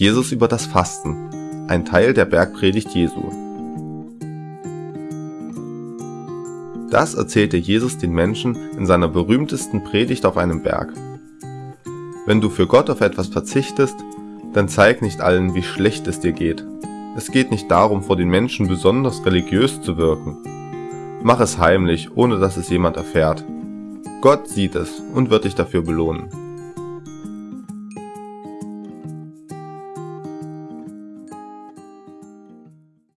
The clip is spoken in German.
Jesus über das Fasten, ein Teil der Bergpredigt Jesu. Das erzählte Jesus den Menschen in seiner berühmtesten Predigt auf einem Berg. Wenn du für Gott auf etwas verzichtest, dann zeig nicht allen, wie schlecht es dir geht. Es geht nicht darum, vor den Menschen besonders religiös zu wirken. Mach es heimlich, ohne dass es jemand erfährt. Gott sieht es und wird dich dafür belohnen.